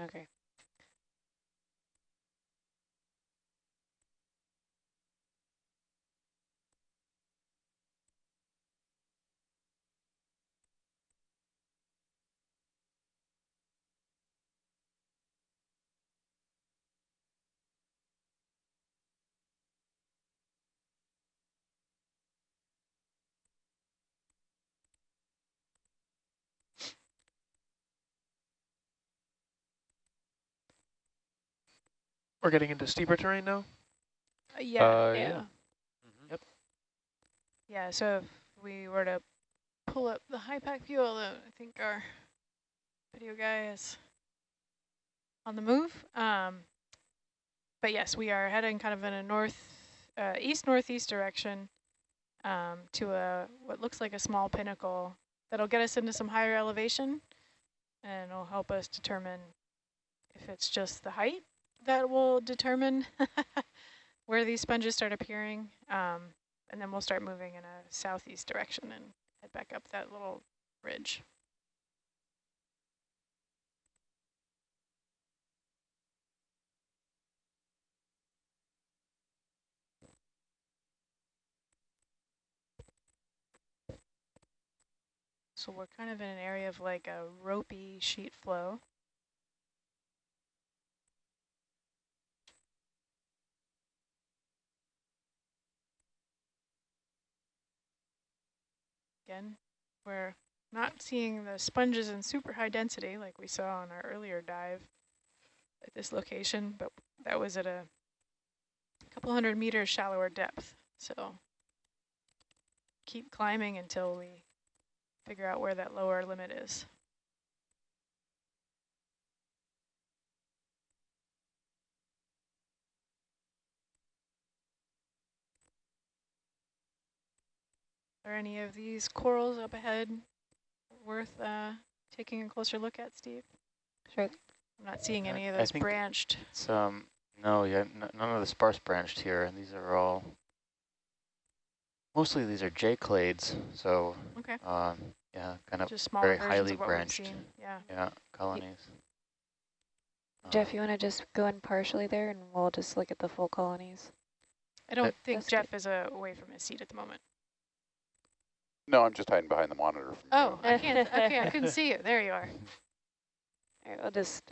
Okay. We're getting into steeper terrain now? Uh, yeah, Uh, yeah. yeah. Mm-hmm. Yep. Yeah, so if we were to pull up the HIPAC view, although I think our video guy is on the move. Um, but yes, we are heading kind of in a north, uh, east-northeast direction um, to a what looks like a small pinnacle that'll get us into some higher elevation and it'll help us determine if it's just the height that will determine where these sponges start appearing. Um, and then we'll start moving in a southeast direction and head back up that little ridge. So we're kind of in an area of like a ropey sheet flow. Again, we're not seeing the sponges in super high density like we saw on our earlier dive at this location, but that was at a couple hundred meters shallower depth. So keep climbing until we figure out where that lower limit is. Are any of these corals up ahead worth uh, taking a closer look at, Steve? Sure. I'm not seeing any of I those think- branched. It's, um, no, yeah, n none of the sparse branched here, and these are all, mostly these are J-clades, so, Okay. um, yeah, kind of, Just smaller very highly of branched. Yeah. yeah, colonies. Jeff, Um, you want to just go in partially there and we'll just look at the full colonies? I don't Uh, think That's Jeff is uh, away from his seat at the moment. No, I'm just hiding behind the monitor. From Oh. I can't. Okay, I couldn't see you. There you are. All right, I'll just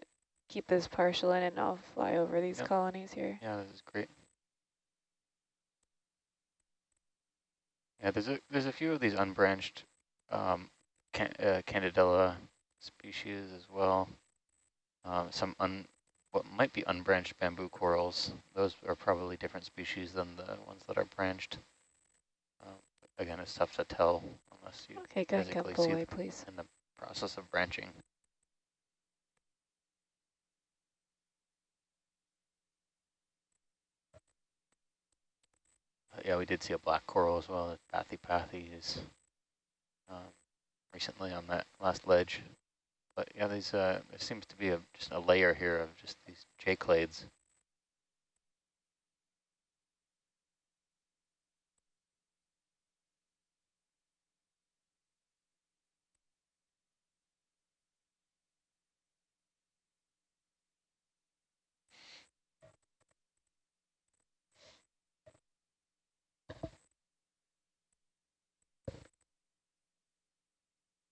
keep this partial in and I'll fly over these Yep. colonies here. Yeah, this is great. Yeah, there's a there's a few of these unbranched um, can, uh, Candidella species as well. Um, some un what might be unbranched bamboo corals. Those are probably different species than the ones that are branched. Again, it's tough to tell unless you Okay, go physically see away, please. in the process of branching. Uh, yeah, we did see a black coral as well. Pathy Pathy is um, recently on that last ledge. But yeah, these uh, there seems to be a, just a layer here of just these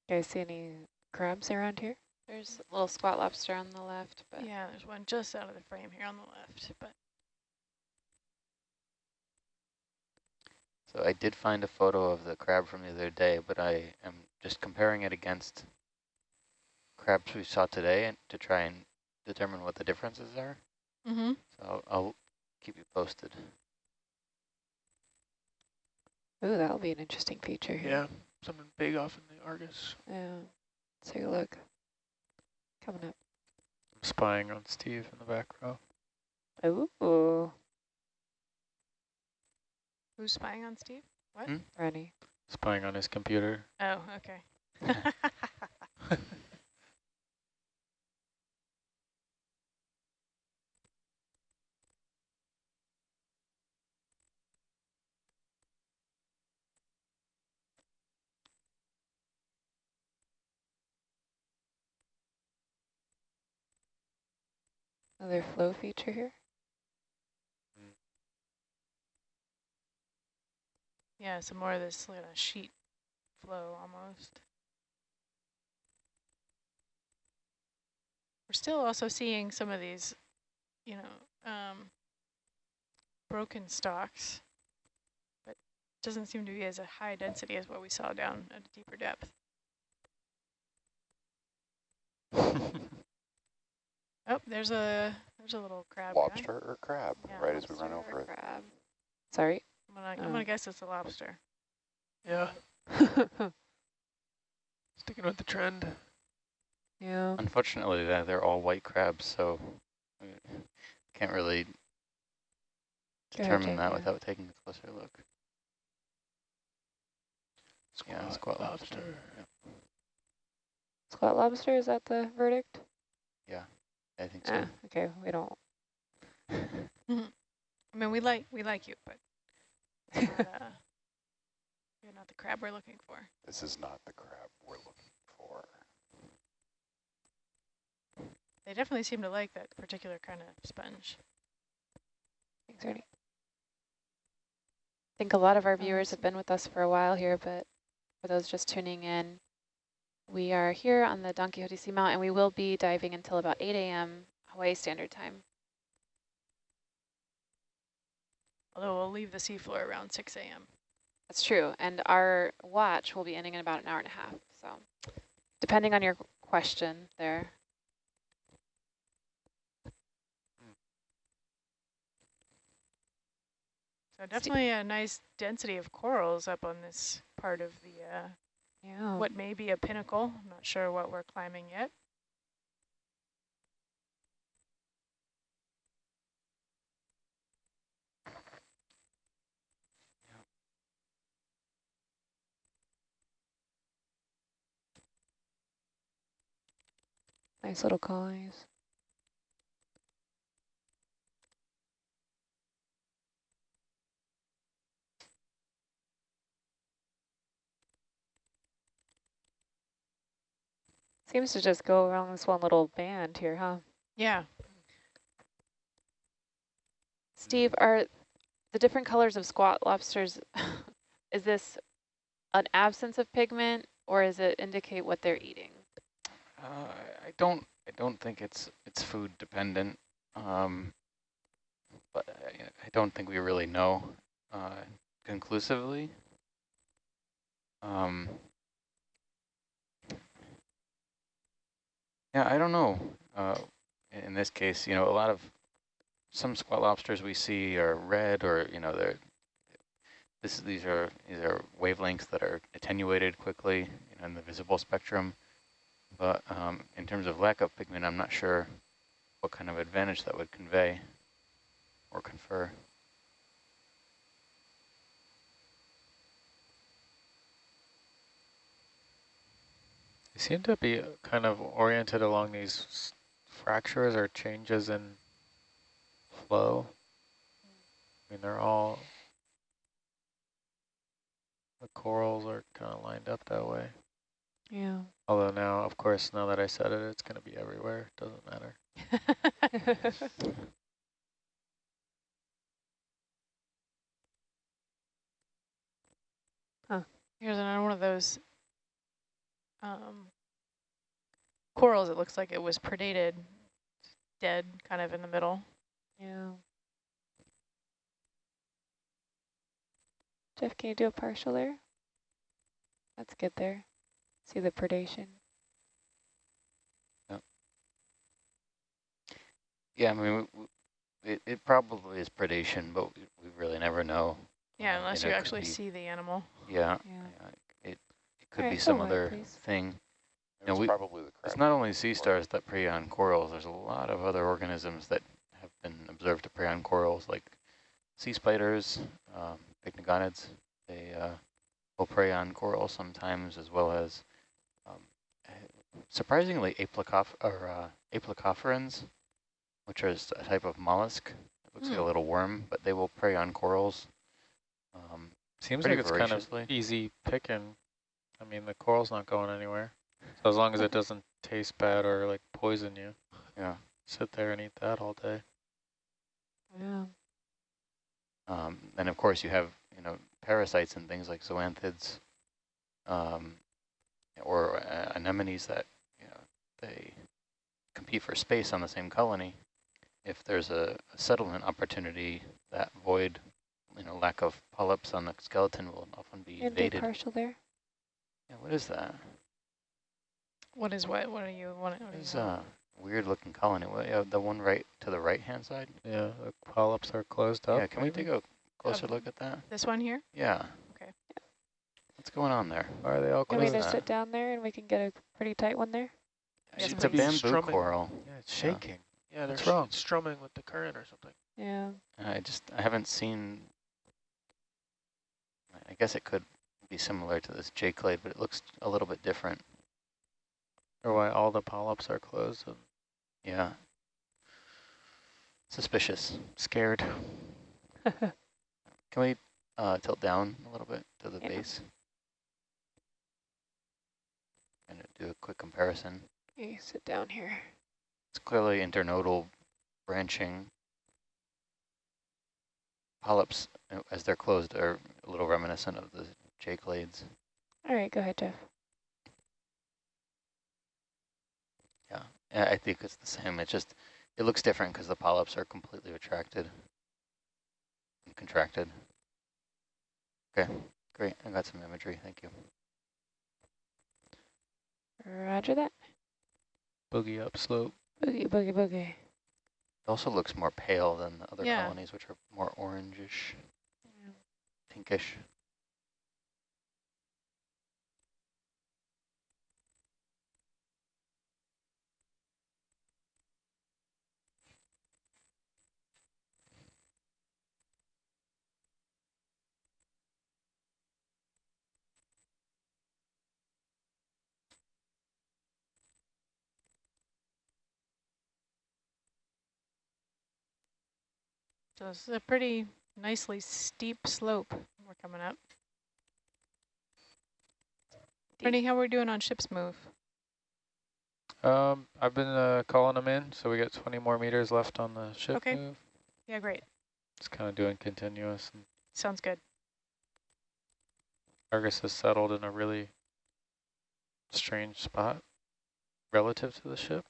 J-clades. guys see any crabs around here? There's a little squat lobster on the left, but Yeah, there's one just out of the frame here on the left. But So I did find a photo of the crab from the other day, but I am just comparing it against crabs we saw today and to try and determine what the differences are. mm-hmm. So I'll, I'll keep you posted. Ooh, that'll be an interesting feature here. Yeah, something big off in the Argus. Yeah. Take a look. Coming up. I'm spying on Steve in the back row. Ooh, who's spying on Steve? What? Hmm? Rennie. Spying on his computer. Oh, okay. Another flow feature here. Yeah, some more of this kind of sheet flow almost. We're still also seeing some of these, you know, um, broken stalks, but doesn't seem to be as a high density as what we saw down at a deeper depth. Oh, there's a there's a little crab. guy. Lobster or crab, Yeah, right as we run over or it. Crab. Sorry. I'm gonna, I'm Oh. gonna guess it's a lobster. Yeah, sticking with the trend. yeah. Unfortunately, they're, they're all white crabs, so we can't really determine Gotcha, that yeah. without taking a closer look. Yeah, squat lobster. Yeah, Squat lobster, is that the verdict? I think so. Ah, okay, we don't. I mean, we like we like you, but not, uh, you're not the crab we're looking for. This is not the crab we're looking for. They definitely seem to like that particular kind of sponge. Thanks, Ernie. I think a lot of our viewers have been with us for a while here, but for those just tuning in, we are here on the Don Quixote Seamount, and we will be diving until about 8 a.m. Hawaii Standard Time. Although we'll leave the seafloor around 6 a.m. That's true, and our watch will be ending in about an hour and a half. So, depending on your question there. So definitely a nice density of corals up on this part of the, uh, Yeah. what may be a pinnacle. I'm not sure what we're climbing yet. Nice little colonies. Seems to just go around this one little band here, huh? Yeah. Steve, are the different colors of squat lobsters, is this an absence of pigment or is it indicate what they're eating? Uh, I don't. I don't think it's it's food dependent. Um, but I, I don't think we really know uh, conclusively. Um, yeah, I don't know. Uh, in this case, you know, a lot of some squat lobsters we see are red, or you know, they're this. These are these are wavelengths that are attenuated quickly you know, in the visible spectrum. But um, in terms of lack of pigment, I'm not sure what kind of advantage that would convey or confer. They seem to be uh, kind of oriented along these fractures or changes in flow. I mean, they're all, the corals are kind of lined up that way. Yeah. Although now, of course, now that I said it, it's going to be everywhere. It Doesn't matter. huh. Here's another one of those um, corals. It looks like it was predated, dead kind of in the middle. yeah. Jeff, can you do a partial there? Let's get there. See the predation. Yeah, I mean, w- w- it, it probably is predation, but we, we really never know. Yeah, unless know, you actually be- see the animal. Yeah, Yeah. yeah, it, it could be some other please. thing. It No, was we- probably the crab. It's not only sea stars that prey on corals, there's a lot of other organisms that have been observed to prey on corals, like sea spiders, um, pycnogonids. They uh, will prey on corals sometimes, as well as, um, surprisingly, aplacoph or uh, aplacophorans, which are a type of mollusk. It looks like a Hmm. little worm, but they will prey on corals. Um, Seems like it's kind of easy picking. I mean, the coral's not going anywhere. So as long as it doesn't taste bad or like poison you. yeah. sit there and eat that all day. Yeah. Um, and of course you have, you know, parasites and things like zoanthids um, or uh, anemones that, you know, they compete for space on the same colony. If there's a, a settlement opportunity, that void, you know, lack of polyps on the skeleton will often be And invaded. partial there. Yeah, what is that? What is what? What are you? What, what It's a weird looking colony. What, uh, the one right to the right hand side? Yeah, the polyps are closed up. yeah, can we take a closer Um, look at that? this one here? Yeah. Okay. Yeah. What's going on there? Why are they all closed? Can we just sit down there and we can get a pretty tight one there? Yes, it's a please. bamboo Strumming. coral. Yeah, it's shaking. Yeah, they're What's wrong? strumming with the current or something. Yeah. I just, I haven't seen, I guess it could be similar to this J clade, but it looks a little bit different. Or why all the polyps are closed. Yeah. Suspicious. scared. Can we uh, tilt down a little bit to the Yeah. base? And do a quick comparison. You sit down here. It's clearly internodal branching. Polyps, as they're closed, are a little reminiscent of the J clades. All right, go ahead, Jeff. Yeah, I think it's the same. It just, it looks different because the polyps are completely retracted and contracted. Okay, great. I got some imagery. Thank you. Roger that. Boogie up slope. Boogie, boogie, boogie. It also looks more pale than the other Yeah. colonies, which are more orangish, pinkish. So this is a pretty nicely steep slope we're coming up. Brittany, how are we doing on ship's move? Um, I've been uh, calling them in, so we got 20 more meters left on the ship Okay. move. Yeah, great. It's kind of doing continuous. And Sounds good. Argus has settled in a really strange spot relative to the ship.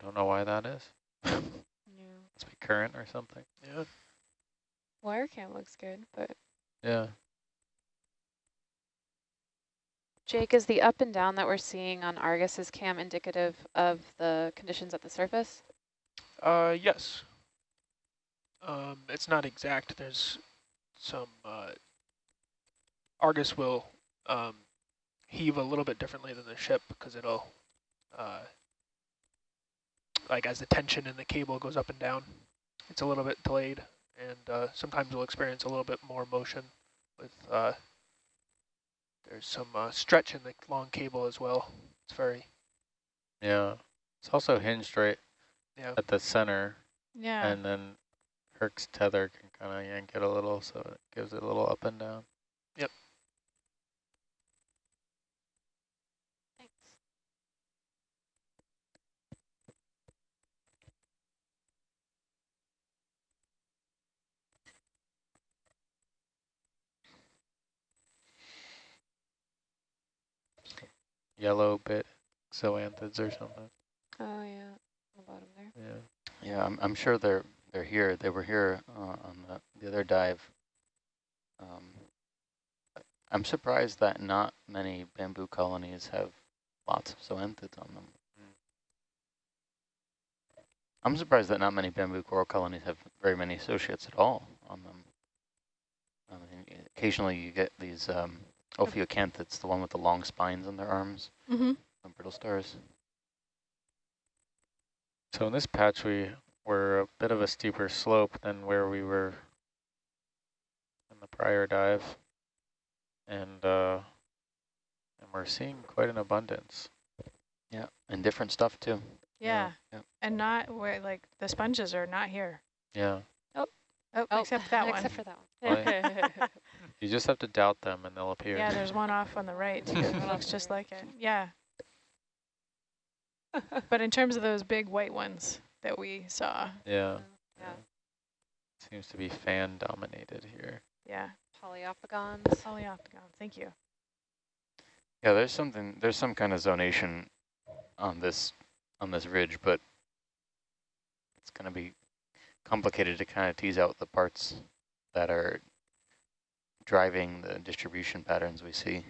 I don't know why that is. Yeah. Must be current or something. Yeah. Wire cam looks good, but Yeah. Jake, is the up and down that we're seeing on Argus's cam indicative of the conditions at the surface? Uh, yes. Um, it's not exact. There's some, uh, Argus will, um, heave a little bit differently than the ship because it'll, uh, like as the tension in the cable goes up and down, it's a little bit delayed and, uh, sometimes we'll experience a little bit more motion with, uh, there's some, uh, stretch in the long cable as well. It's very, Yeah. It's also hinged right yeah. at the center, Yeah. and then Herc's tether can kind of yank it a little, so it gives it a little up and down. Thanks. Yellow bit zoanthids or something. Oh yeah, the bottom there. Yeah. Yeah, I'm, I'm sure they're they're here. They were here uh, on the, the other dive. Um, I'm surprised that not many bamboo colonies have lots of zoanthids on them. Mm. I'm surprised that not many bamboo coral colonies have very many associates at all on them. I mean, occasionally you get these um, ophiocanthids, the one with the long spines on their arms, mm-hmm. and brittle stars. So in this patch, we were a bit of a steeper slope than where we were in the prior dive. And, uh, and we're seeing quite an abundance. Yeah, and different stuff too. Yeah. Yeah. And not where, like, the sponges are not here. Yeah. Oh, Oh, except that one. Except for that one. You just have to doubt them and they'll appear. Yeah, there's one off on the right, too. It looks just like it. Yeah. but in terms of those big white ones that we saw, Yeah. Yeah. Seems to be fan dominated here. yeah, Polyopagons. polyoctagon. Thank you. Yeah, there's something, there's some kind of zonation on this, on this ridge, but it's going to be complicated to kind of tease out the parts that are driving the distribution patterns we see.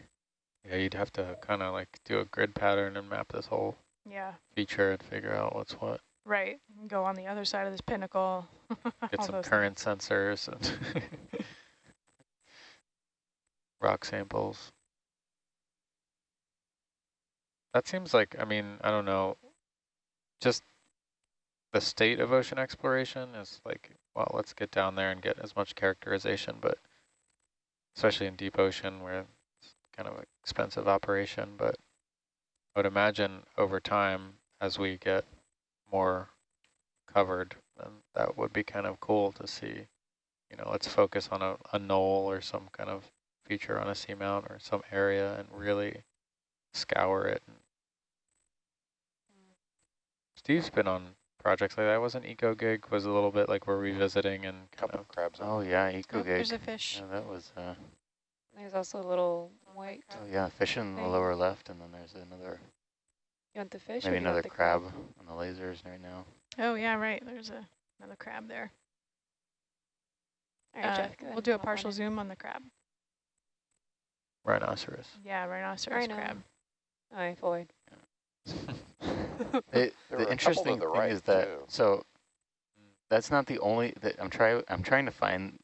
Yeah, you'd have to kind of like do a grid pattern and map this whole Yeah, feature and figure out what's what. right. Go on the other side of this pinnacle. Get all some those current sensors and rock samples. That seems like, I mean, I don't know, just the state of ocean exploration is like, well, let's get down there and get as much characterization, but especially in deep ocean where it's kind of an expensive operation, but I would imagine over time as we get more covered, then that would be kind of cool to see. You know, let's focus on a, a knoll or some kind of feature on a seamount or some area and really scour it. Steve's been on projects like that. Wasn't EcoGig was a little bit like we're revisiting and kind Couple of crabs. Oh yeah, Oh, EcoGig. there's a fish. Yeah, that was, uh, There's also a little white. oh yeah, fish in the lower left, and then there's another, You want the fish? maybe do you want another the crab on the lasers right now. Oh yeah, right. There's a another crab there. All right, Uh, Jeff, we'll do a hop partial zoom on the crab. rhinoceros. Yeah, rhinoceros Rhino. crab. All right, Floyd. It, There were a the interesting the thing right, is that, too. so that's not the only, that I'm trying, I'm trying to find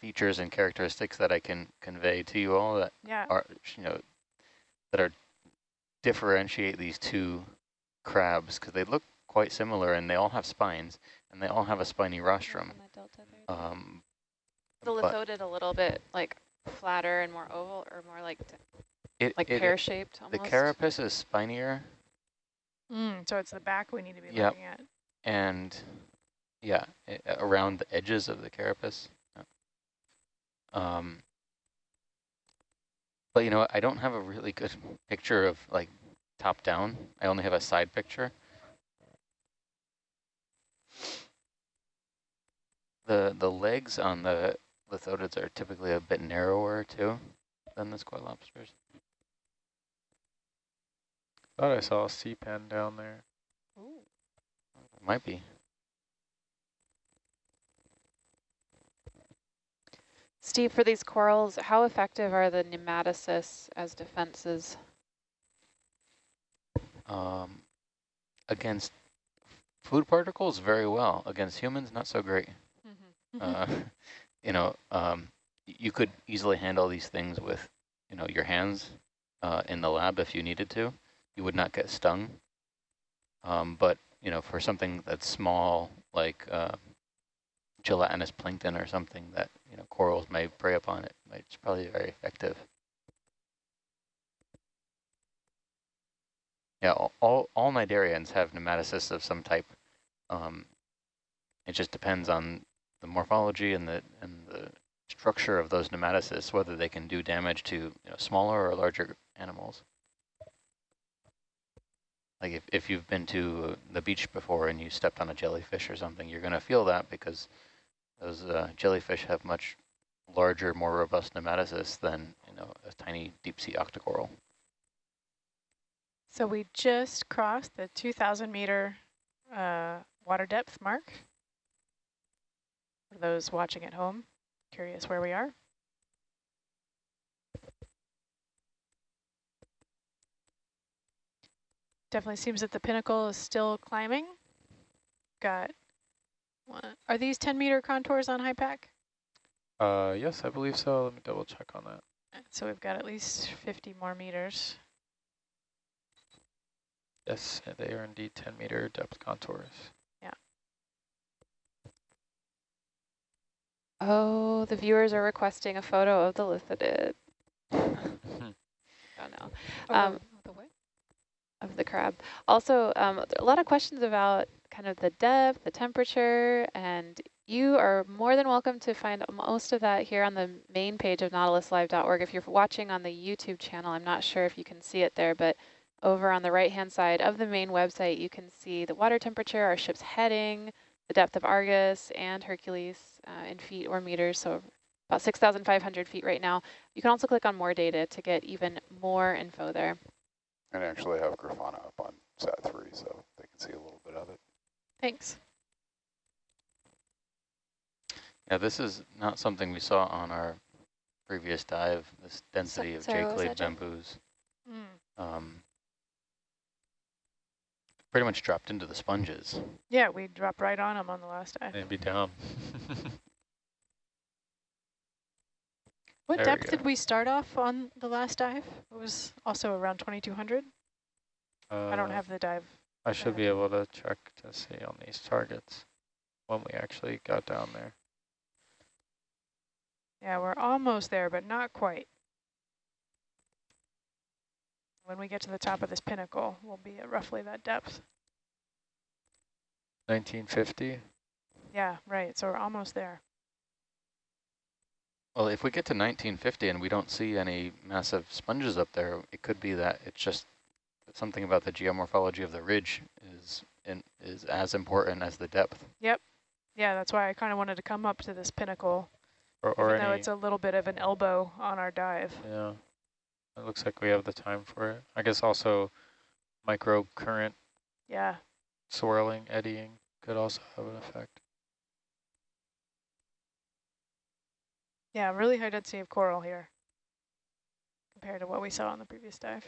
features and characteristics that I can convey to you all that Yeah. are, you know, that are differentiate these two crabs because they look quite similar and they all have spines and they all have a spiny rostrum. Um, the but lithodid a little bit like flatter and more oval, or more like it, like pear shaped the carapace is spinier Mm, so it's the back we need to be Yep. looking at. and yeah, i- around the edges of the carapace. Yeah. Um, but you know, I don't have a really good picture of like top down. I only have a side picture. The the legs on the lithodids are typically a bit narrower too than the squat lobsters. Thought I saw a sea pen down there. Ooh. Might be. Steve, for these corals, how effective are the nematocysts as defenses? Um, against food particles, very well. Against humans, not so great. Mhm. Uh, you know, um, you could easily handle these things with, you know, your hands uh, in the lab if you needed to. You would not get stung. Um, but, you know, for something that's small, like uh, gelatinous plankton or something that, you know, corals may prey upon it, it's probably very effective. Yeah, all, all, all cnidarians have nematocysts of some type. Um, it just depends on the morphology and the and the structure of those nematocysts, whether they can do damage to you know, smaller or larger animals. Like if, if you've been to the beach before and you stepped on a jellyfish or something, you're going to feel that because those uh, jellyfish have much larger, more robust nematocysts than you know a tiny deep sea octocoral. So we just crossed the 2,000 meter uh, water depth mark. For those watching at home, curious where we are. Definitely seems that the pinnacle is still climbing. Got one. Are these 10 meter contours on HIPAC? Uh, yes, I believe so. Let me double check on that. So we've got at least 50 more meters. Yes, they are indeed 10 meter depth contours. Yeah. Oh, the viewers are requesting a photo of the lithodid. oh no. Um, of the crab. Also, um, a lot of questions about kind of the depth, the temperature, and you are more than welcome to find most of that here on the main page of nautiluslive.org. If you're watching on the YouTube channel, I'm not sure if you can see it there, but over on the right-hand side of the main website, you can see the water temperature, our ship's heading, the depth of Argus and Hercules uh, in feet or meters, so about 6,500 feet right now. You can also click on more data to get even more info there. And actually have Grafana up on SAT-3 so they can see a little bit of it. Thanks. Yeah, this is not something we saw on our previous dive, this density of J-clade that, Jeff? bamboos. Mm. Um, pretty much dropped into the sponges. Yeah, we dropped right on them on the last dive. Maybe down. What There depth go. did we start off on the last dive? It was also around 2200. I don't Uh, have the dive. I should be able to check to see on these targets when we actually got down there. Yeah, we're almost there, but not quite. When we get to the top of this pinnacle, we'll be at roughly that depth. 1950. Yeah, right. So we're almost there. Well, if we get to 1950 and we don't see any massive sponges up there, it could be that it's just something about the geomorphology of the ridge is in, is as important as the depth. Yep. Yeah, that's why I kind of wanted to come up to this pinnacle, Or, or even though it's a little bit of an elbow on our dive. yeah. It looks like we have the time for it. I guess also micro current Yeah, swirling, eddying could also have an effect. Yeah, really high density of coral here compared to what we saw on the previous dive.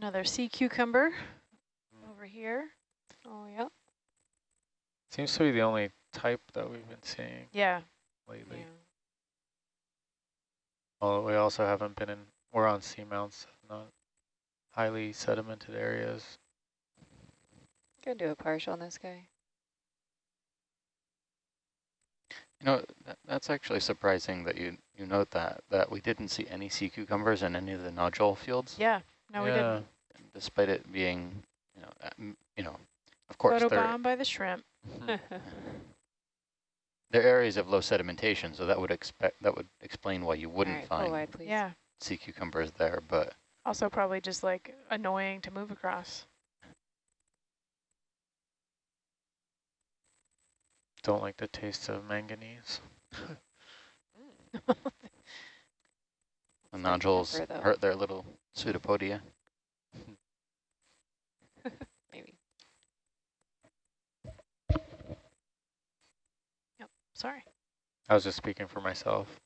Another sea cucumber over here. Oh, yeah. Seems to be the only type that we've been seeing Yeah, lately. yeah. Well, we also haven't been in, we're on seamounts, not highly sedimented areas. Gonna do a partial on this guy. You know, that, that's actually surprising that you, you note that, that we didn't see any sea cucumbers in any of the nodule fields, yeah. No, we didn't. despite it being, you know, uh, m- you know, of course, they're, Photobombed by the shrimp. they're areas of low sedimentation, so that would expect, that would explain why you wouldn't right, find wide. Yeah. sea cucumbers there, but Also probably just like annoying to move across. Don't like the taste of manganese. the nodules pepper, hurt their little pseudopodia. Maybe. Sorry. I was just speaking for myself.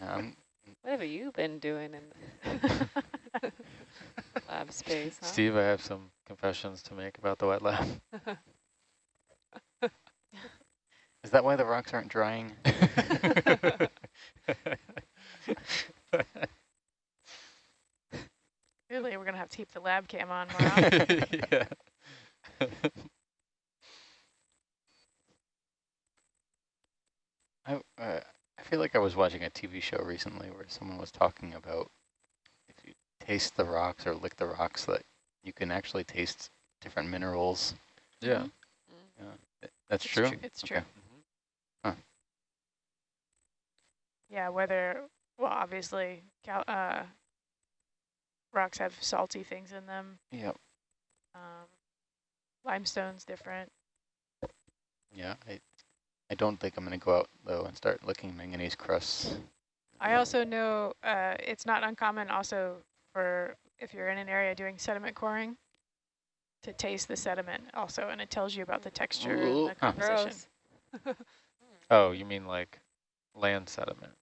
Um, What have you been doing in lab space, huh? Steve, I have some confessions to make about the wet lab. is that why the rocks aren't drying? Clearly, we're going to have to keep the lab cam on more often. yeah. I, uh, I feel like I was watching a TV show recently where someone was talking about if you taste the rocks or lick the rocks that you can actually taste different minerals. Yeah. Th- That's It's true? tru- it's true. Okay. Huh. Yeah, whether, well, obviously, cal uh, rocks have salty things in them. Yep. Um, limestone's different. Yeah. I, I don't think I'm going to go out, though, and start looking manganese crusts. I also know uh, it's not uncommon also for if you're in an area doing sediment coring to taste the sediment also, and it tells you about the texture Ooh. and the composition. Gross. Oh, you mean like land sediment?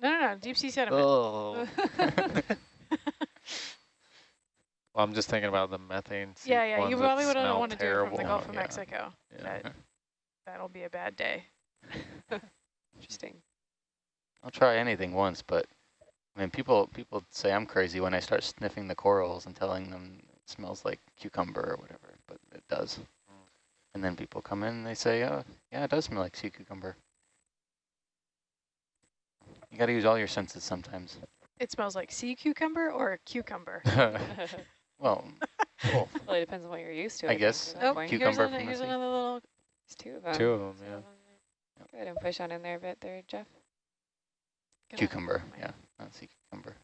No, no, no, deep sea sediment. Oh. well, I'm just thinking about the methane. yeah, yeah, you probably wouldn't want to do it from the. Gulf of Yeah, Mexico. Yeah. That, that'll be a bad day. Interesting. I'll try anything once, but I mean, people people say I'm crazy when I start sniffing the corals and telling them it smells like cucumber or whatever, but it does. Hmm. And then people come in and they say, oh, yeah, it does smell like sea cucumber. You got to use all your senses sometimes. It smells like sea cucumber or cucumber. well, both. well, it depends on what you're used to. I, I guess. Think, Oh, here's, Cucumber an, from here's another little. Two of them. Two of them, yeah. So, Go ahead and push on in there a bit there, Jeff. gonna- Cucumber, yeah, not sea cucumber.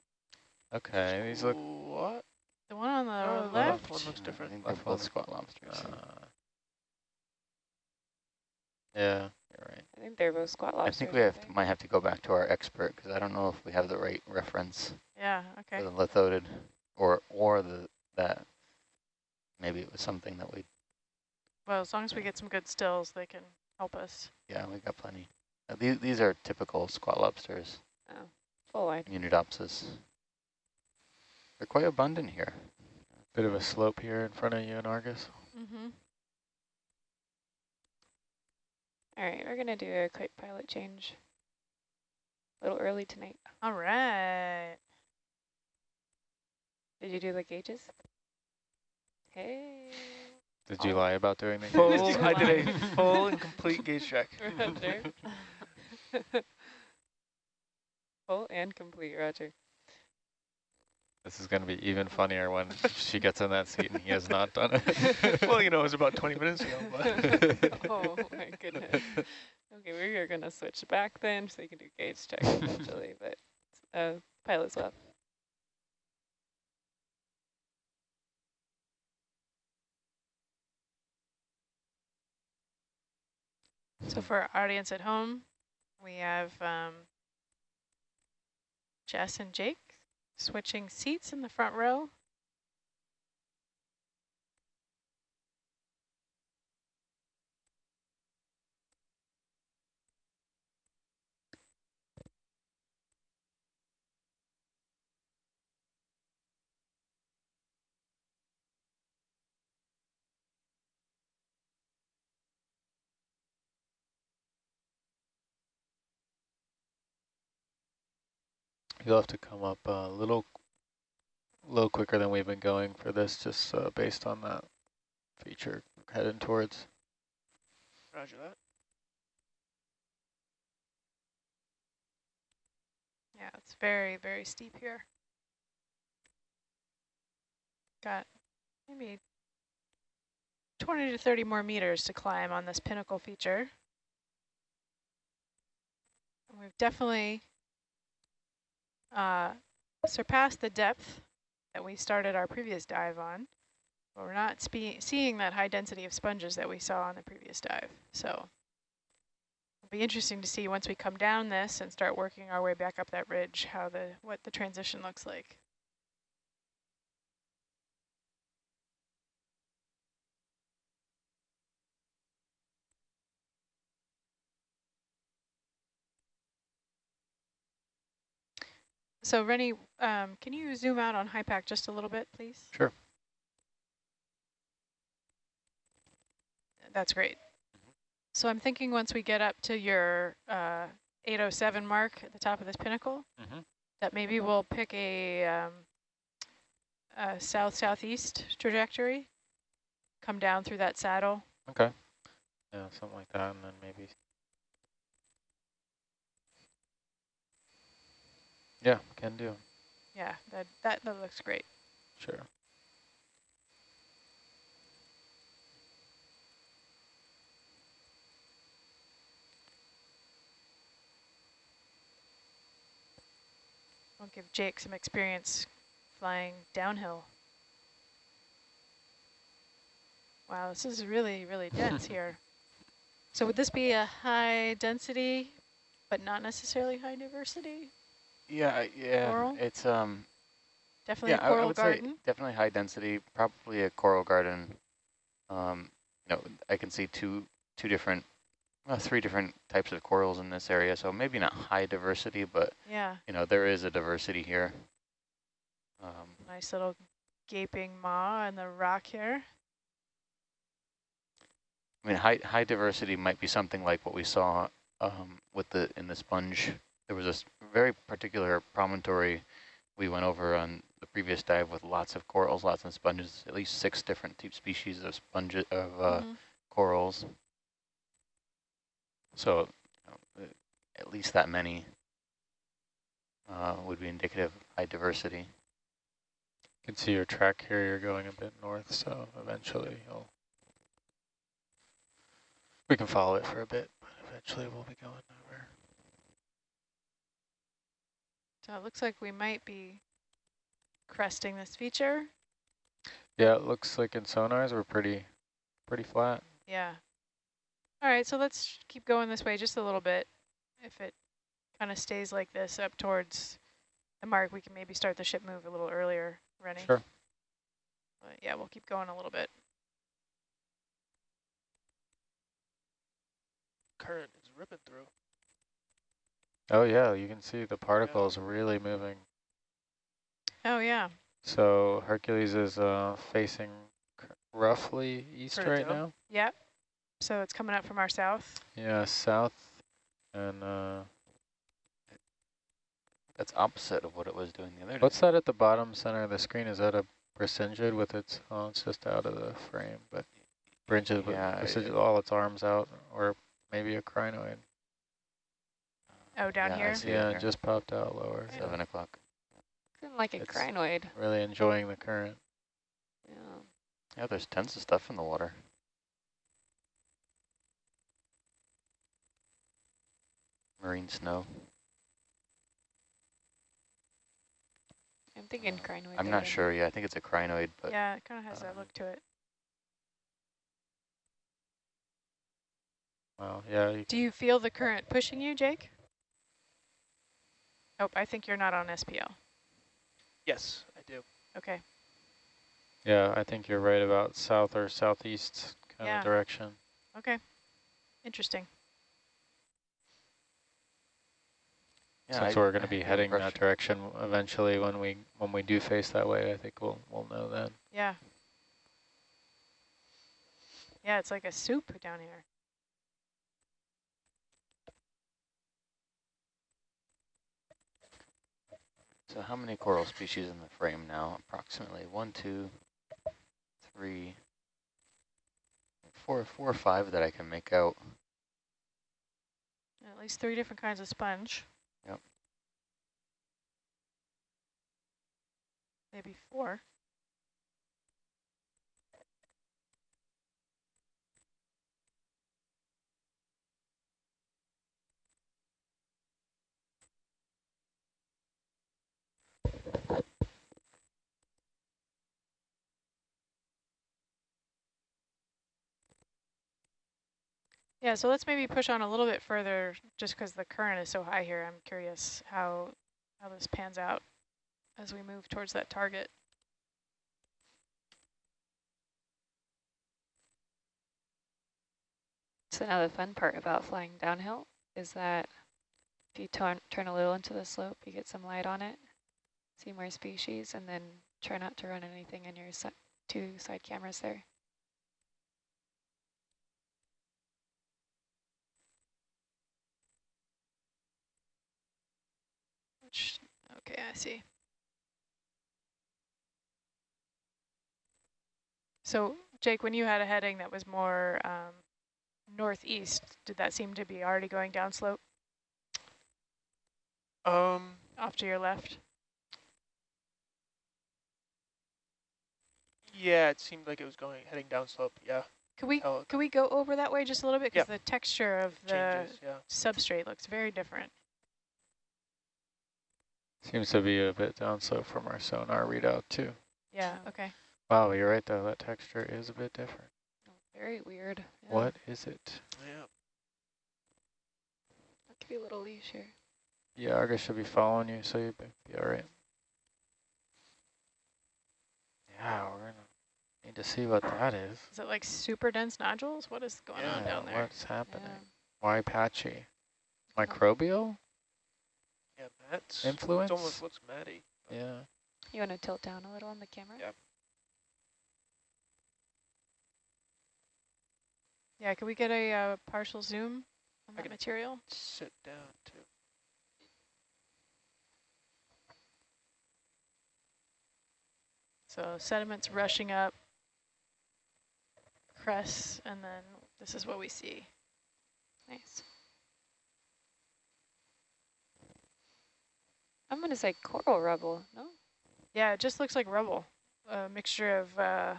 Okay, these look. What? The one on the Oh, the left. left one looks I different. think they're both one. squat lobsters. Uh, yeah, you're right. I think they're both squat lobsters. I think we have to, might have to go back to our expert because I don't know if we have the right reference Yeah. Okay. for the lithodid, or or the that maybe it was something that we Well, as long as we get some good stills, they can help us. yeah we got plenty. Uh, these these are typical squat lobsters. Oh, full wide. Munidopsis. They're quite abundant here. Bit of a slope here in front of you in Argus. Mm-hmm. All right, we're gonna do a quick pilot change. A little early tonight. All right. Did you do the gauges? Hey. Did you Oh. lie about doing the Full, gauges? I did a full and complete gauge check. Roger. Full and complete, Roger. This is going to be even funnier when she gets in that seat and he has not done it. well, you know, it was about 20 minutes ago, but oh my goodness. Okay, we are gonna switch back then so you can do gauge check eventually, but uh, pilot swap. So for our audience at home, we have um, Jess and Jake switching seats in the front row. You'll have to come up a little, little quicker than we've been going for this, just uh, based on that feature heading towards. roger that. Yeah, it's very, very steep here. Got maybe 20 to 30 more meters to climb on this pinnacle feature. And We've definitely uh, surpassed the depth that we started our previous dive on, but we're not seeing that high density of sponges that we saw on the previous dive. So it'll be interesting to see once we come down this and start working our way back up that ridge, how the what the transition looks like. So Rennie, um, can you zoom out on HIPAC just a little bit, please? Sure. That's great. So I'm thinking once we get up to your uh, 807 mark at the top of this pinnacle, Mhm. that maybe we'll pick a, um, a south-southeast trajectory, come down through that saddle. Okay. Yeah, something like that, and then maybe. Yeah, can do. Yeah, that, that, that looks great. Sure. I'll give Jake some experience flying downhill. Wow, this is really, really dense here. So would this be a high density, but not necessarily high diversity? Yeah, yeah, Coral? it's um Definitely yeah, a I- I, coral garden. definitely high density, probably a coral garden. Um, you know, I can see two two different, well, three different types of corals in this area, so maybe not high diversity, but Yeah, you know there is a diversity here. Um, nice little gaping maw in the rock here. I mean, high high diversity might be something like what we saw um, with the in the sponge. There was this very particular promontory we went over on the previous dive with lots of corals, lots of sponges, at least six different type species of sponges of uh, Mhm. corals. So you know, uh, at least that many. uh, would be indicative of high diversity. You can see your track here, you're going a bit north, so eventually you'll... We can follow it for a bit, but eventually we'll be going over. So it looks like we might be cresting this feature. Yeah, it looks like in sonars we're pretty, pretty flat. Yeah. All right, so let's keep going this way just a little bit. If it kind of stays like this up towards the mark, we can maybe start the ship move a little earlier running. Sure. But yeah, we'll keep going a little bit. Current is ripping through. Oh yeah, you can see the particles really moving. Oh yeah. So Hercules is uh, facing roughly east Turn it right down. now. Yep. So it's coming up from our south. Yeah, south, and uh, That's opposite of what it was doing the other day. what's that at the bottom center of the screen? Is that a Brisingid with its? Oh, it's just out of the frame, but Brisingid with Yeah, Brisingid, it- all its arms out, or maybe a crinoid. Oh, down Yeah, I here. see it Yeah, it just popped out lower. so Seven o'clock. Kind of like a It's- crinoid. Really enjoying the current. Yeah. Yeah, there's tons of stuff in the water. Marine snow. I'm thinking crinoid. I'm there, not sure. Yeah, I think it's a crinoid, but Yeah, it kind of has that um, look to it. Wow. Yeah. You, Do you feel the current pushing you, Jake? Oh, I think you're not on SPL. Yes, I do. Okay. yeah. I think you're right about south or southeast kind Yeah. of direction. Okay. Interesting. yeah, Since I- we're going to be had the heading that direction eventually, when we when we do face that way, I think we'll we'll know then. Yeah. Yeah, it's like a soup down here. So how many coral species in the frame now? Approximately one, two, three, four, four or five that I can make out. At least three different kinds of sponge. Yep. Maybe four. Yeah, so let's maybe push on a little bit further just because the current is so high here. I'm curious how how this pans out as we move towards that target. So now the fun part about flying downhill is that if you turn, turn a little into the slope, you get some light on it, see more species, and then try not to run anything in your two side cameras there. Which, okay, I see. So, Jake, when you had a heading that was more um, northeast, did that seem to be already going downslope Um, off to your left? Yeah, it seemed like it was going heading down slope. Yeah, Could we tell could we go over that way just a little bit because Yeah. the texture of the changes. Yeah. substrate looks very different. Seems to be a bit downslope from our sonar readout too. Yeah. Okay. Wow, you're right though. That texture is a bit different. Very weird. Yeah. What is it? Yeah. I'll give you a little leash here. Yeah, Argus should be following you, so you'd be, be all right. Yeah, we're gonna need to see what that is. Is it like super dense nodules? What is going on down there? What's happening? Yeah. Why patchy? Microbial Yeah, that's influence? It almost looks matty. yeah. You want to tilt down a little on the camera? Yep. Yeah. can we get a uh, partial zoom on I that material? Sit down too. So sediment's rushing up, crests, and then this is what we see. Nice. I'm going to say coral rubble, no? Yeah, it just looks like rubble, a mixture of uh,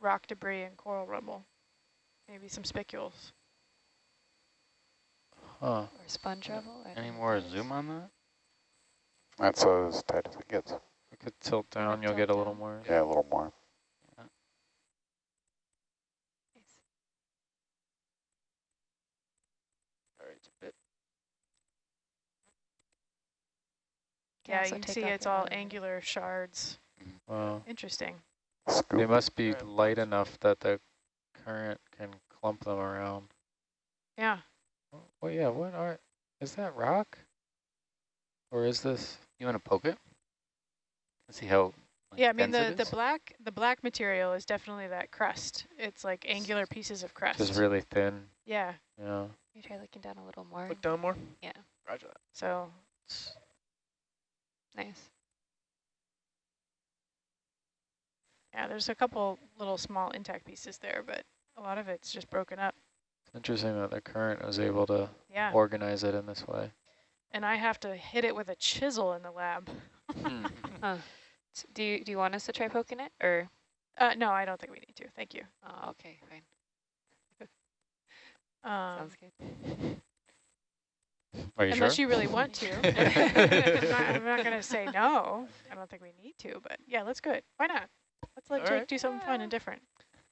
rock debris and coral rubble. Maybe some spicules. Huh. Or sponge rubble? I Any more what zoom on that? That's as tight as it gets. We could tilt down, you'll tilt get a little down? more. Yeah, a little more. Nice. All right, it's a bit. Yeah, you can see it's all outer- angular shards. Wow. Interesting. Scoop. They must be light enough that the current can clump them around. Yeah. Well, yeah, what are, is that rock? Or is this, You want to poke it? Let's see how like, yeah, I mean the the black the black material is definitely that crust. It's like angular pieces of crust. just really thin? yeah. Yeah. You try looking down a little more. Look down more. Yeah. Roger that. So Nice. yeah, there's a couple little small intact pieces there, but a lot of it's just broken up. It's interesting that the current was able to Yeah. organize it in this way. and I have to hit it with a chisel in the lab. Hmm. S- Do you, do you want us to try poking it or? Uh, no, I don't think we need to. Thank you. Oh, okay, fine. Um, Sounds good. Are you unless sure? you really want to. I'm not, I'm not going to say no. I don't think we need to, but yeah, let's go it. Why not? Let's let All Jake right. do something fun and different.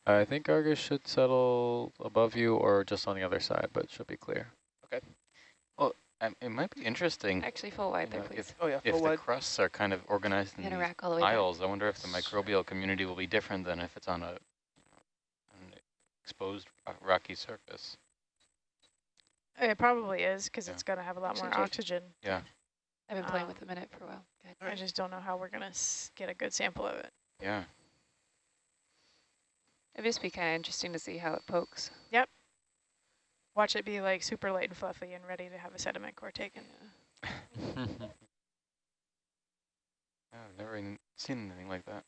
I think Argus should settle above you or just on the other side, but it should be clear. Okay. Well, um, it might be interesting Actually, full wide there, know, please. if, Oh yeah, if full the wide. crusts are kind of organized in Gonna these rack all the way down. I wonder if the microbial community will be different than if it's on a an exposed rocky surface. It probably is because Yeah. it's going to have a lot more Actually, oxygen. Yeah. I've been playing um, with a minute for a while. Good. I just don't know how we're going to get a good sample of it. Yeah. It'd just be kind of interesting to see how it pokes. Yep. Watch it be like super light and fluffy and ready to have a sediment core taken. Yeah, I've never even seen anything like that.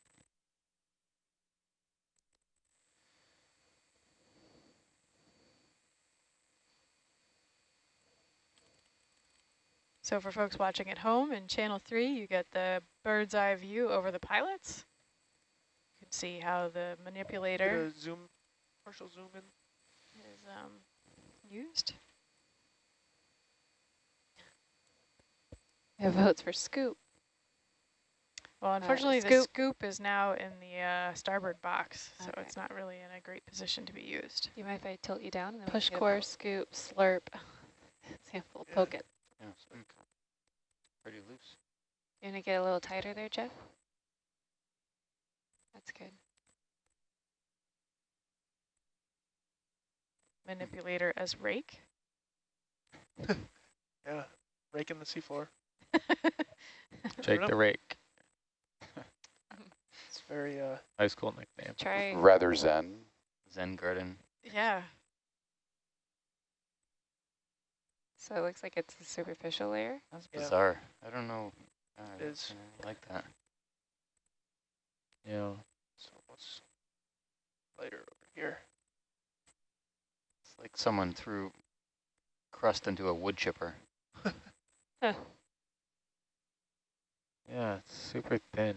So for folks watching at home in channel three, you get the bird's eye view over the pilots. You can see how the manipulator zoom, partial zoom in. is um, used. We have votes for scoop. Well, unfortunately, the scoop. scoop is now in the uh, starboard box, so Okay. it's not really in a great position to be used. Do you mind if I tilt you down? And then Push can get core, scoop, slurp, sample, Yeah. poke it. Yeah, it's mm, pretty loose. You want to get a little tighter there, Jeff? That's good. Manipulator as rake. Yeah, raking the seafloor. Jake the Rake, It's very uh. high school nickname. Try. Rather zen. Zen garden. yeah. So it looks like it's a superficial layer. That's Yeah. bizarre. I don't know. I It don't is. see anything like that. Yeah. So what's lighter over here? It's like someone threw crust into a wood chipper. Yeah, it's super thin.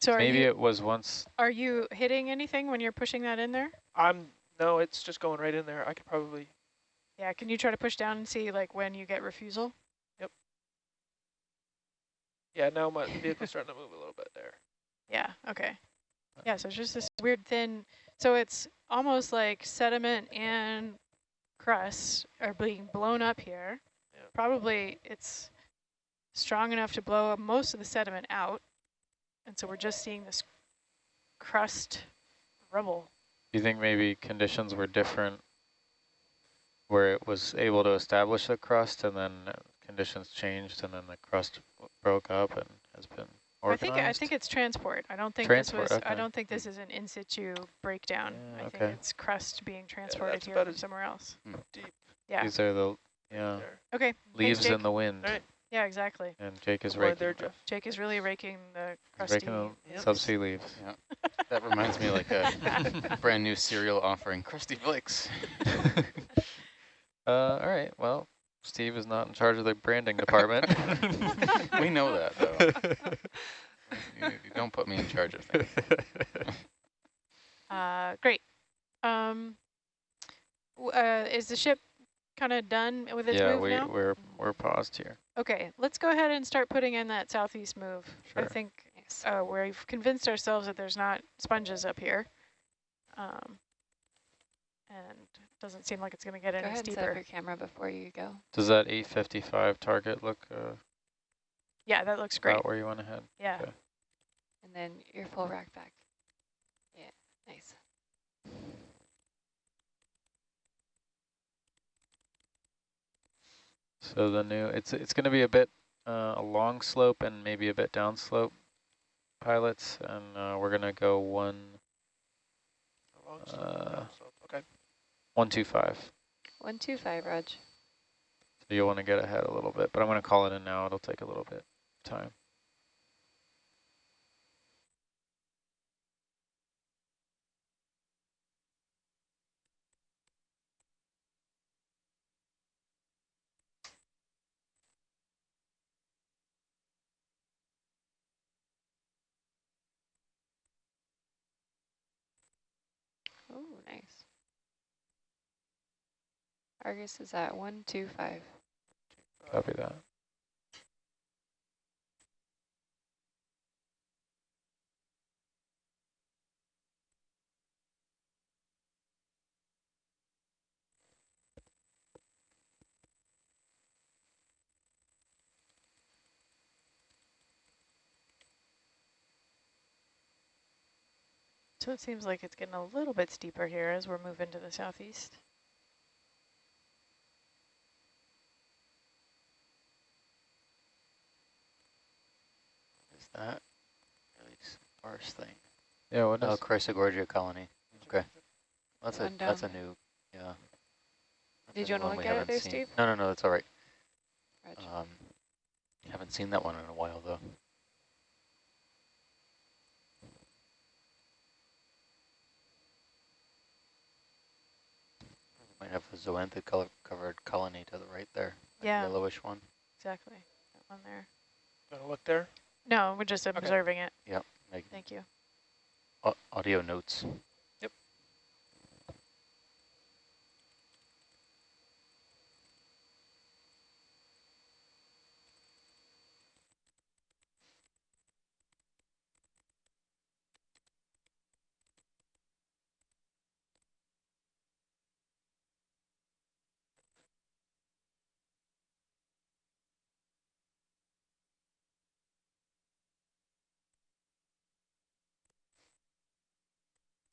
So Maybe you it was once, are you hitting anything when you're pushing that in there? I'm no, it's just going right in there. I could probably Yeah. Can you try to push down and see like when you get refusal? Yep. Yeah. Now my vehicle's starting to move a little bit there. Yeah, okay. Yeah, so it's just this weird thin, so it's almost like sediment and crust are being blown up here. Yeah. Probably it's strong enough to blow most of the sediment out. And so we're just seeing this crust rubble. do you think maybe conditions were different where it was able to establish the crust and then uh, conditions changed and then the crust broke up and has been organized. I think I think it's transport. I don't think Transport, this was I don't think this is an in situ breakdown. Yeah, I okay. think it's crust being transported that's here about from somewhere else. Deep Yeah. These are the, yeah, there. Okay. leaves Jake. in the wind. All right. Yeah, exactly. And Jake is Go raking, there, Jeff. Jake is really raking the he's crusty. raking the Yep. subsea leaves. Yeah. That reminds me like a brand new cereal offering, Krusty Flakes. Uh, all right, well, Steve is not in charge of the branding department. we know that, though. you, you don't put me in charge of things. Uh, great. Um, uh, is the ship kind of done with its yeah, move we, now? we're, we're paused here. Okay, let's go ahead and start putting in that southeast move. Sure. I think uh, we've convinced ourselves that there's not sponges up here. Um, and it doesn't seem like it's going to get Go any ahead and set up steeper. your camera before you go. Does that 855 target look uh, Yeah, that looks great. about where you want to head? Yeah. Okay. And then your full rack back. Yeah, nice. So the new, it's it's going to be a bit uh, a long slope and maybe a bit down slope pilots, and uh, we're going to go one Uh, down slope. Okay. One two five. One, two, five, Rog. So you'll want to get ahead a little bit, but I'm going to call it in now. It'll take a little bit of time. Oh, nice. Argus is at one, two, five. Copy that. So it seems like it's getting a little bit steeper here as we're moving to the southeast. That really sparse thing? Yeah, what Oh, is? Chrysogorgia colony. Okay. That's a that's a new yeah. That's Did you wanna one look at it there, seen. Steve? No, no, no, that's all right. Um, haven't seen that one in a while though. Might have a zoanthid color covered colony to the right there. that Yeah. Yellowish one. Exactly. That one there. Gonna look there. No, we're just observing it. Make Thank you. au- audio notes.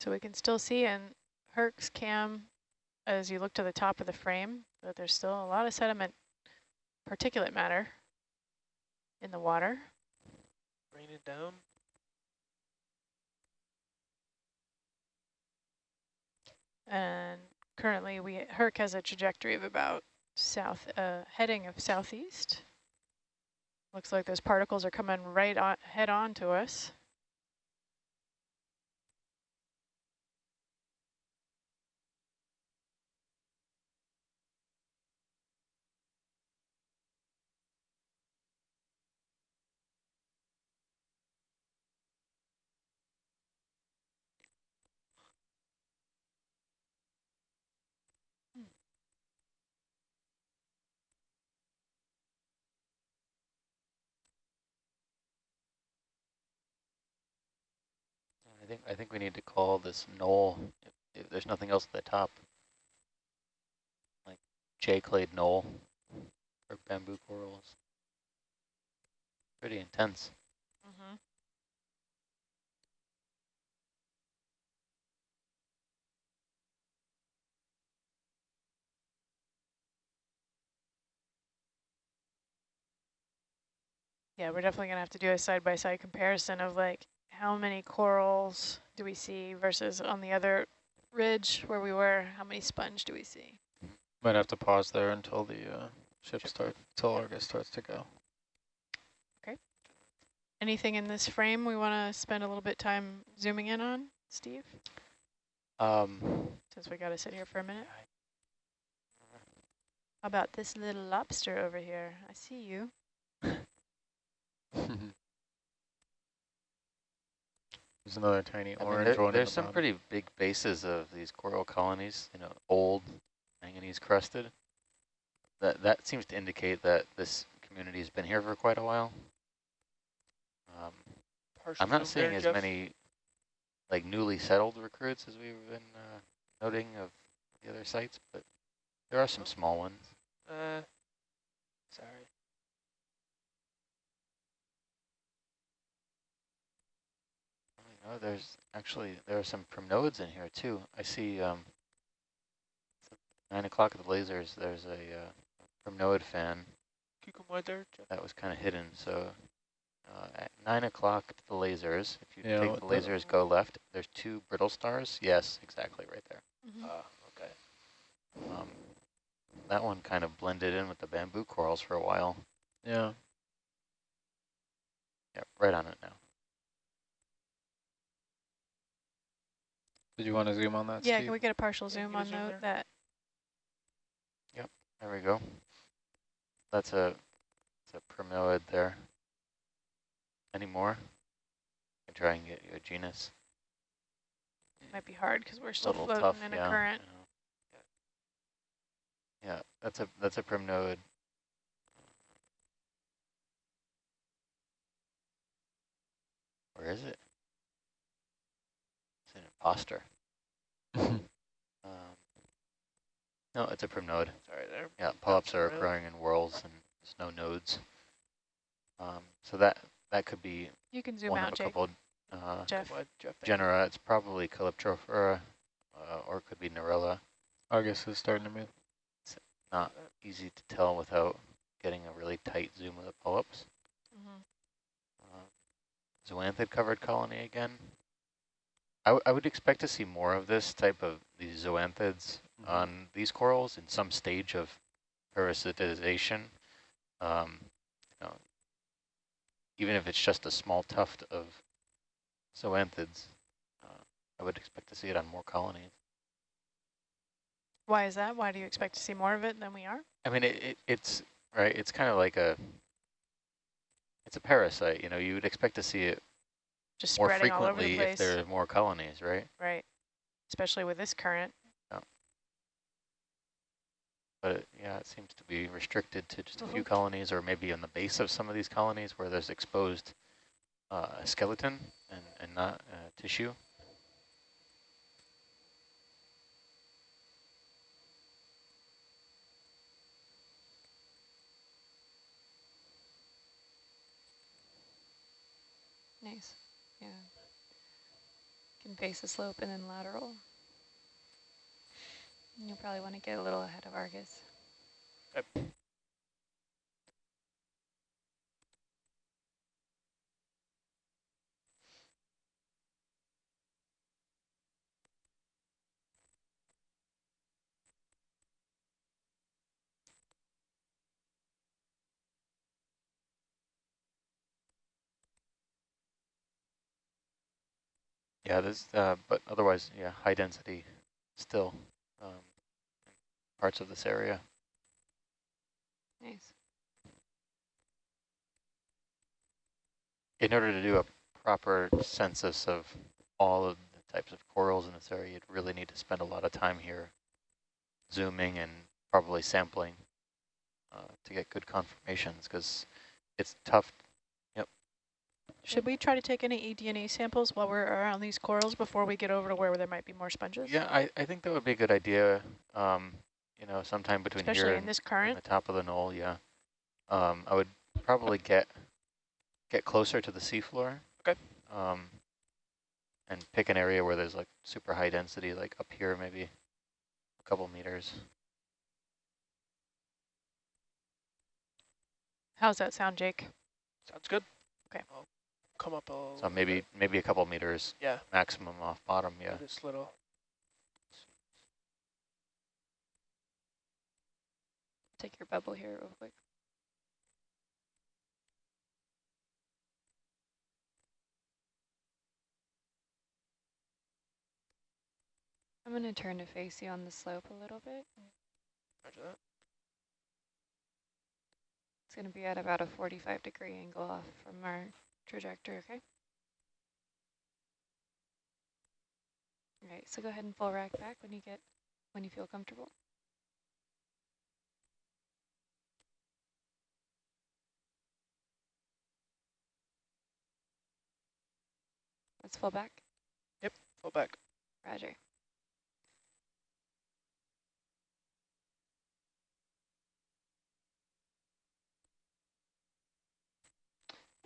So we can still see in Herc's cam, as you look to the top of the frame, that there's still a lot of sediment, particulate matter in the water. Rain it down. And currently we Herc has a trajectory of about south, uh, heading of southeast. Looks like those particles are coming right on, head on to us. Think I think we need to call this knoll. If, if there's nothing else at the top, like J-clade knoll or bamboo corals. Pretty intense. Mm-hmm. Yeah, we're definitely gonna have to do a side-by-side comparison of like how many corals do we see versus on the other ridge where we were, how many sponge do we see? Might have to pause there until the uh, ship starts, until Argus starts to go. Okay. Anything in this frame we want to spend a little bit time zooming in on, Steve? Um, Since we got to sit here for a minute. How about this little lobster over here? I see you. There's another tiny I mean, there- one. there's the some bottom. pretty big bases of these coral colonies, you know, old manganese crusted. That that seems to indicate that this community has been here for quite a while. Um, I'm not zoom there, seeing as Jeff. many like newly settled recruits as we've been uh, noting of the other sites, but there are some small ones. Uh, sorry. Oh, there's actually there are some primnoids in here too. I see um, nine o'clock at the lasers. There's a uh, primnoid fan Cucumber there, Jeff. that was kind of hidden. So uh, at nine o'clock at the lasers, if you Yeah, take the the- lasers, go left. There's two brittle stars. Yes, exactly right there. Mm-hmm. Ah, okay. Um, that one kind of blended in with the bamboo corals for a while. Yeah. Yep, right on it now. Did you want to zoom on that, yeah, Steve? can we get a partial Yeah, zoom on zoom tho- there. that? There we go. That's a, that's a primnoid there. Any more? I can try and get you a genus. Might be hard because we're still little floating tough, in yeah, a current. Yeah. yeah, that's a that's a primnoid. Where is it? It's an imposter. Um, no, it's a primnoid. Sorry there. Yeah, polyps are around. occurring in whorls and there's no nodes. Um, so that that could be You can zoom one out, of a Jake. couple uh, Jeff. Jeff? genera. It's probably Calyptrophora, uh, or it could be Narella. Argus is starting to move. It's not easy to tell without getting a really tight zoom of the polyps. Mhm. Uh, zoanthid covered colony again. I, w I would expect to see more of this type of these zoanthids Mhm. on these corals in some stage of parasitization. Um, you know, even if it's just a small tuft of zoanthids, uh, I would expect to see it on more colonies. Why is that? Why do you expect to see more of it than we are? I mean, it, it, it's right. It's kind of like a, it's a parasite. You know, you would expect to see it Just more spreading all over the frequently place. if there are more colonies, right? Right. Especially with this current. Yeah. But yeah, it seems to be restricted to just a few Mhm. colonies, or maybe on the base of some of these colonies where there's exposed uh, skeleton and and not uh, tissue. Nice. Yeah. Can face the slope and then lateral. You'll probably want to get a little ahead of Argus. Yeah, there's, uh, but otherwise, yeah, high density still um, parts of this area. Nice. In order to do a proper census of all of the types of corals in this area, you'd really need to spend a lot of time here zooming and probably sampling uh, to get good confirmations because it's tough. Should we try to take any eDNA samples while we're around these corals before we get over to where there might be more sponges? Yeah, I, I think that would be a good idea, um, you know, sometime between Especially here in and, this and current. the top of the knoll, yeah. Um, I would probably get get closer to the seafloor. Okay. Um, and pick an area where there's like super high density, like up here maybe a couple meters. How's that sound, Jake? Sounds good. Okay. I'll come up a So maybe bit. maybe a couple meters Yeah. maximum off bottom, yeah. This little. Take your bubble here real quick. I'm going to turn to face you on the slope a little bit. Roger that. It's going to be at about a 45 degree angle off from our trajectory, okay? All right, so go ahead and full rack back when you get, when you feel comfortable. Let's full back. Yep, pull back. Roger.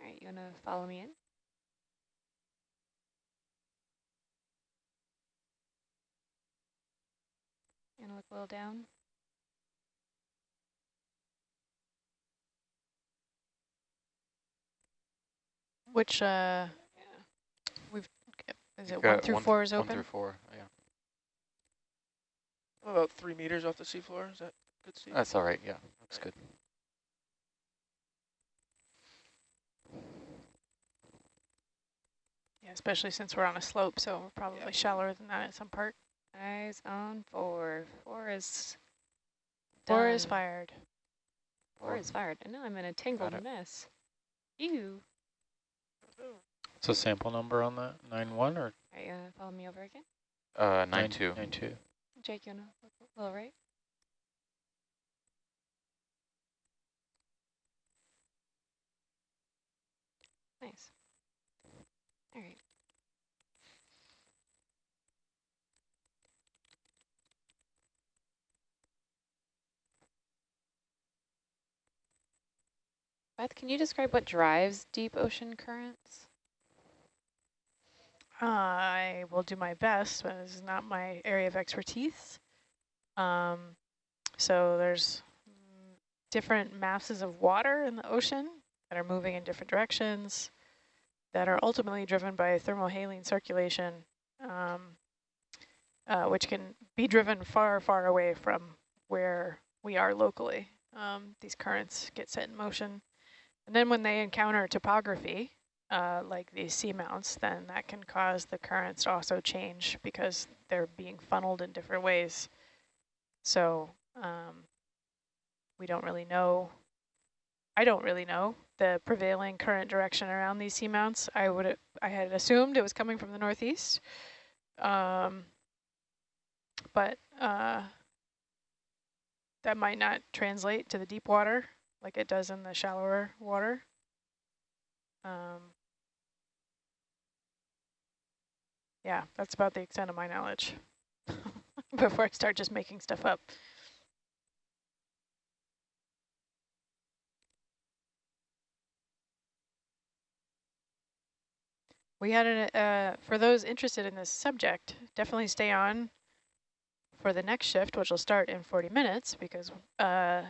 All right, you want to follow me in? And look a little down. Which, uh, Yeah. we've, is it one through th- four is open? One open? through four, yeah. About three meters off the seafloor. Is that good, Steve? That's all right, yeah, looks good. Especially since we're on a slope, so we're probably Yeah. shallower than that at some part. Eyes on four. Four is Four is fired. Four is fired. And now I'm in a tangled it. mess. Ew. What's the sample number on that? Nine one or All right, uh, follow me over again. Uh, nine two. Nine two. Jake, you want to look a little right? Nice. Beth, can you describe what drives deep ocean currents? I will do my best, but this is not my area of expertise. Um, so there's different masses of water in the ocean that are moving in different directions that are ultimately driven by thermohaline circulation, um, uh, which can be driven far, far away from where we are locally. Um, these currents get set in motion. And then when they encounter topography, uh, like these seamounts, then that can cause the currents to also change because they're being funneled in different ways. So um, we don't really know, I don't really know the prevailing current direction around these seamounts. I would I had assumed it was coming from the northeast, um, but uh, that might not translate to the deep water like it does in the shallower water. Um, yeah, that's about the extent of my knowledge before I start just making stuff up. We had, a, uh, for those interested in this subject, definitely stay on for the next shift, which will start in 40 minutes because uh,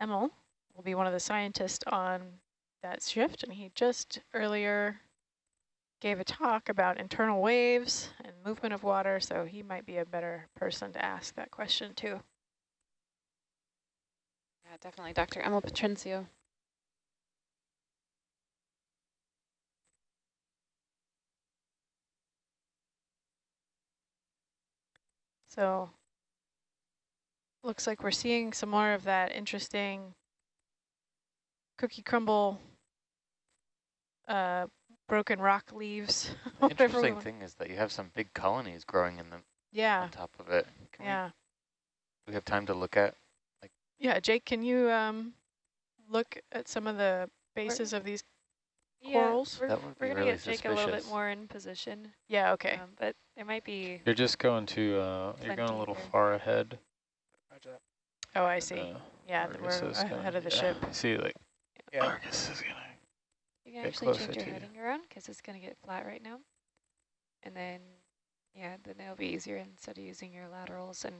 Emil will be one of the scientists on that shift, and he just earlier gave a talk about internal waves and movement of water, so he might be a better person to ask that question too. Yeah, definitely Dr. Emil Patrincio. So looks like we're seeing some more of that interesting cookie crumble uh, broken rock leaves. The interesting thing is that you have some big colonies growing in the Yeah, on top of it. Can yeah. we, we have time to look at? Yeah, Jake, can you um, look at some of the bases of these? Corals? we're, we're gonna really get Jake a little bit more in position. Yeah, okay. Um, but there might be, You're just going to uh you're going a little here. far ahead. Roger that. Oh, I see. Uh, yeah, Argus we're is gonna- ahead of the yeah. ship. See like Yeah. Argus is gonna you can actually change your to you. heading around because it's gonna get flat right now. And then, yeah, then it'll be easier instead of using your laterals and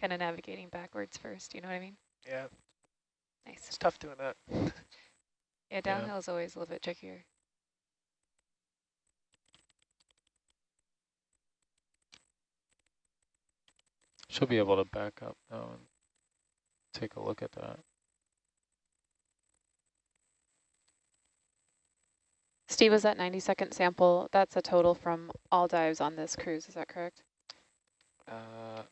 kind of navigating backwards first, you know what I mean? Yeah, Nice. it's tough doing that. Yeah, downhill is always a little bit trickier. She'll be able to back up though and take a look at that. Steve, was that 90 second sample? That's a total from all dives on this cruise, is that correct? Uh,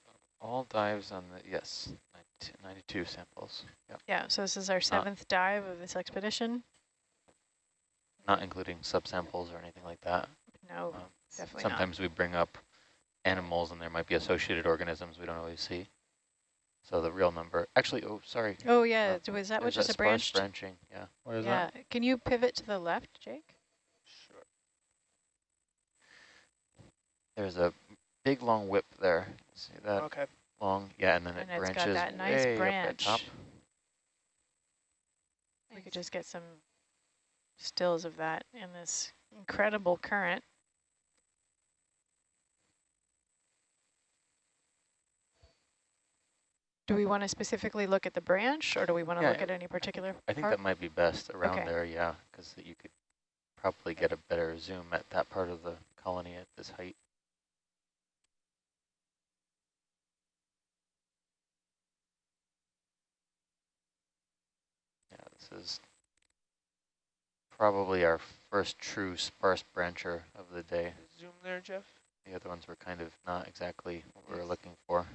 All dives on the, yes, 92, 92 samples. Yep. Yeah, so this is our seventh dive of this expedition. Not including subsamples or anything like that. No, Um, definitely Sometimes we bring up animals and there might be associated organisms we don't always see. So the real number, actually, oh, sorry. Oh, yeah, Uh, was that there's what just a sparse branch? branching, yeah. What is that? Yeah, that? can you pivot to the left, Jake? Sure. There's a big long whip there. See that Okay. long? Yeah, and then And it it's got branches that nice way up at top. branch. We could just get some stills of that in this incredible current. Do we want to specifically look at the branch or do we want to Yeah, look at any particular I think part? that might be best around Okay. there, yeah, because you could probably get a better zoom at that part of the colony at this height. Yeah, this is probably our first true sparse brancher of the day. Zoom there, Jeff. The other ones were kind of not exactly what we were looking for.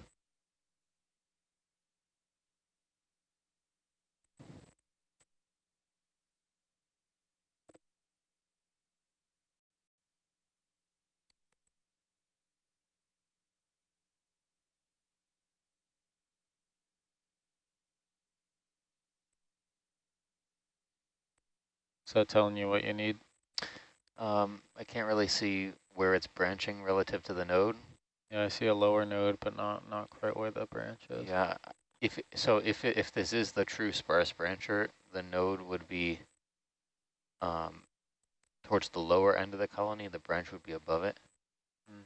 That telling you what you need? Um, I can't really see where it's branching relative to the node. Yeah, I see a lower node, but not not quite where the branch is. Yeah, if so, if if this is the true sparse brancher, the node would be um, towards the lower end of the colony. The branch would be above it. Hmm.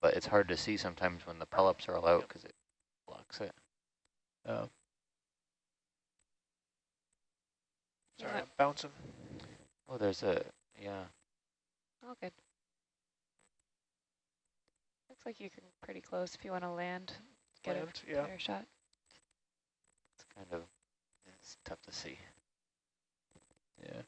But it's hard to see sometimes when the polyps are all out because it blocks it. Yeah. Sorry, Yeah. I'm bouncing. Oh, there's a yeah. All good. Looks like you can pretty close if you want to land, get Land, a yeah. better shot. It's kind of it's tough to see. Yeah.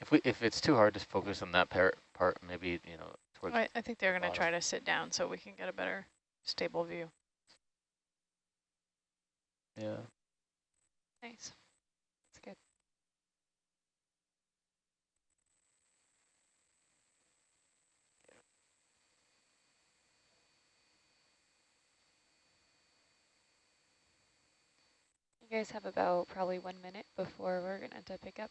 If we if it's too hard to focus on that part, part maybe you know towards I, I think they're going to try to sit down so we can get a better stable view. Yeah. Nice. That's good. You guys have about probably one minute before we're going to pick up.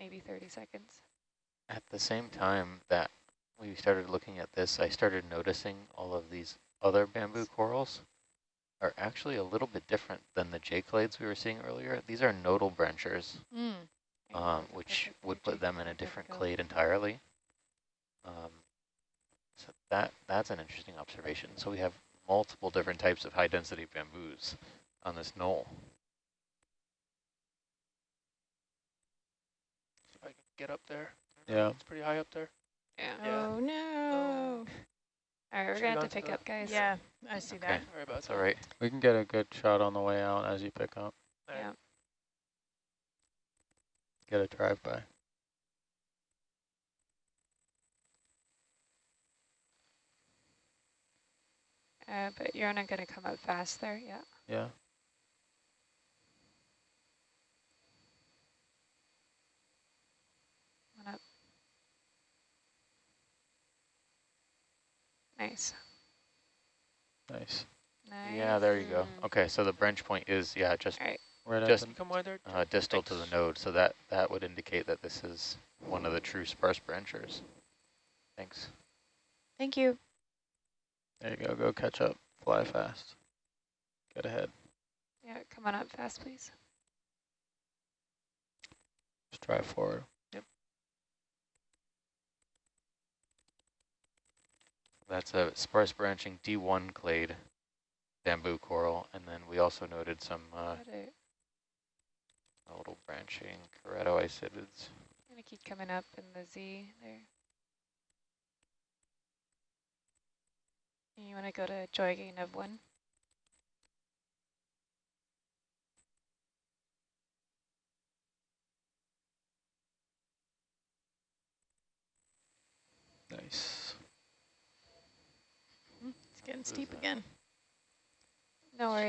Maybe 30 seconds. At the same time that we started looking at this, I started noticing all of these other bamboo corals are actually a little bit different than the J-clades we were seeing earlier. These are nodal branchers, Mm. um, which would put them in a different clade entirely. Um, so that that's an interesting observation. So we have multiple different types of high-density bamboos on this knoll. See if I can get up there. Yeah. It's pretty high up there. Yeah. Yeah. Oh, no. All right, we're going to have to to pick up, guys. Yeah, I see Okay. that. Sorry about That's that. all right. We can get a good shot on the way out as you pick up. All right. Yeah. Get a drive-by. Uh, but you're not going to come up fast there, yeah. Yeah. Nice. Nice. Nice. Yeah, there you go. Okay, so the branch point is yeah just All right. Right at Just- the- Come wide there. uh, distal to the node, so that that would indicate that this is one of the true sparse branchers. Thanks. Thank you. There you go. Go catch up. Fly fast. Get ahead. Yeah, come on up fast, please. Just drive forward. That's a sparse branching D1 clade bamboo coral, and then we also noted some uh, Got little branching keratoisidids. I'm going to keep coming up in the Z there. You want to go to joy gain of one? Nice. It's getting steep again. No worries.